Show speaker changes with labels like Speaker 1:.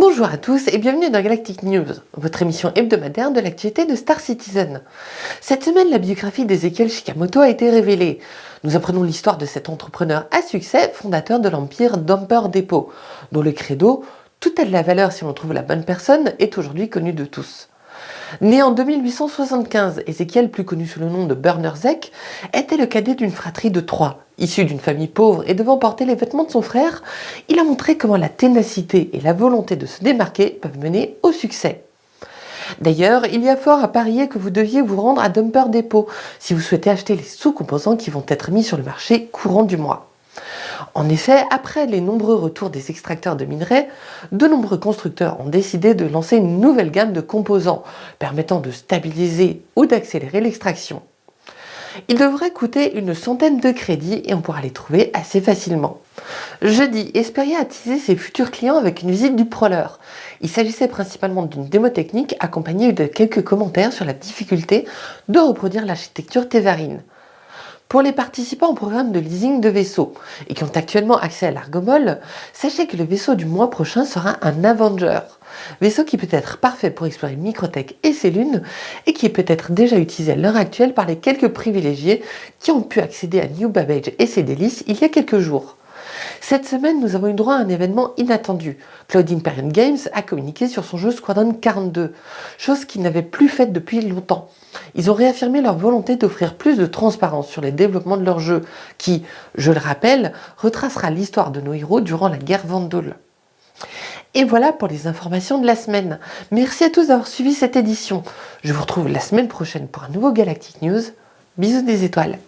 Speaker 1: Bonjour à tous et bienvenue dans Galactic News, votre émission hebdomadaire de l'actualité de Star Citizen. Cette semaine, la biographie d'Ezekiel Shikamoto a été révélée. Nous apprenons l'histoire de cet entrepreneur à succès, fondateur de l'empire Dumper Depot, dont le credo « Tout a de la valeur si l'on trouve la bonne personne » est aujourd'hui connu de tous. Né en 2875, Ézéchiel, plus connu sous le nom de Bernerzek, était le cadet d'une fratrie de trois. Issu d'une famille pauvre et devant porter les vêtements de son frère, il a montré comment la ténacité et la volonté de se démarquer peuvent mener au succès. D'ailleurs, il y a fort à parier que vous deviez vous rendre à Dumper Depot si vous souhaitez acheter les sous-composants qui vont être mis sur le marché courant du mois. En effet, après les nombreux retours des extracteurs de minerais, de nombreux constructeurs ont décidé de lancer une nouvelle gamme de composants permettant de stabiliser ou d'accélérer l'extraction. Ils devraient coûter une centaine de crédits et on pourra les trouver assez facilement. Jeudi, Esperia a teasé ses futurs clients avec une visite du Proler. Il s'agissait principalement d'une démo technique accompagnée de quelques commentaires sur la difficulté de reproduire l'architecture Tevarine. Pour les participants au programme de leasing de vaisseaux et qui ont actuellement accès à l'Argomol, sachez que le vaisseau du mois prochain sera un Avenger. Vaisseau qui peut être parfait pour explorer Microtech et ses lunes et qui est peut-être déjà utilisé à l'heure actuelle par les quelques privilégiés qui ont pu accéder à New Babbage et ses délices il y a quelques jours. Cette semaine, nous avons eu droit à un événement inattendu. Cloud Imperium Games a communiqué sur son jeu Squadron 42, chose qu'ils n'avaient plus faite depuis longtemps. Ils ont réaffirmé leur volonté d'offrir plus de transparence sur les développements de leur jeu, qui, je le rappelle, retracera l'histoire de nos héros durant la guerre Vandal. Et voilà pour les informations de la semaine. Merci à tous d'avoir suivi cette édition. Je vous retrouve la semaine prochaine pour un nouveau Galactic News. Bisous des étoiles